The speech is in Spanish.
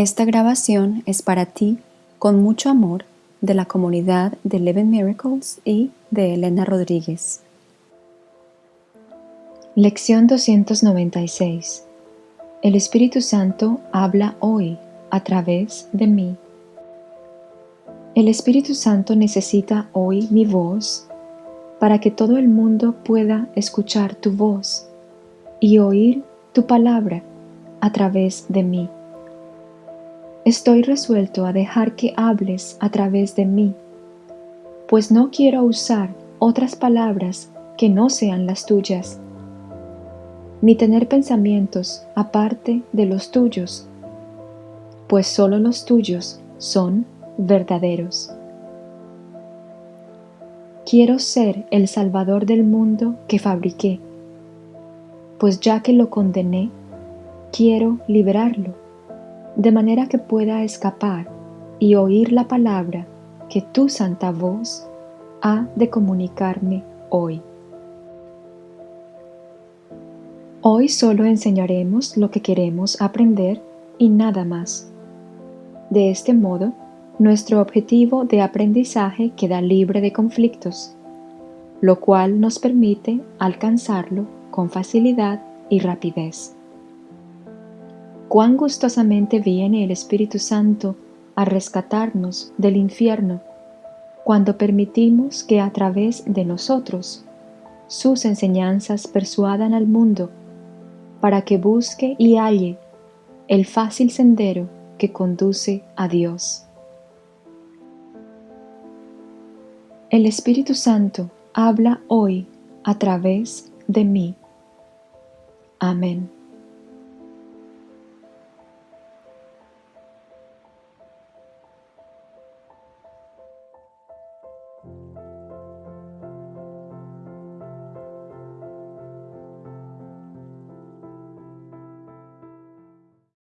Esta grabación es para ti, con mucho amor, de la comunidad de Eleven Miracles y de Elena Rodríguez. Lección 296 El Espíritu Santo habla hoy a través de mí. El Espíritu Santo necesita hoy mi voz para que todo el mundo pueda escuchar tu voz y oír tu palabra a través de mí. Estoy resuelto a dejar que hables a través de mí, pues no quiero usar otras palabras que no sean las tuyas, ni tener pensamientos aparte de los tuyos, pues solo los tuyos son verdaderos. Quiero ser el Salvador del mundo que fabriqué, pues ya que lo condené, quiero liberarlo, de manera que pueda escapar y oír la palabra que tu santa voz ha de comunicarme hoy. Hoy solo enseñaremos lo que queremos aprender y nada más. De este modo, nuestro objetivo de aprendizaje queda libre de conflictos, lo cual nos permite alcanzarlo con facilidad y rapidez. Cuán gustosamente viene el Espíritu Santo a rescatarnos del infierno cuando permitimos que a través de nosotros sus enseñanzas persuadan al mundo para que busque y halle el fácil sendero que conduce a Dios. El Espíritu Santo habla hoy a través de mí. Amén.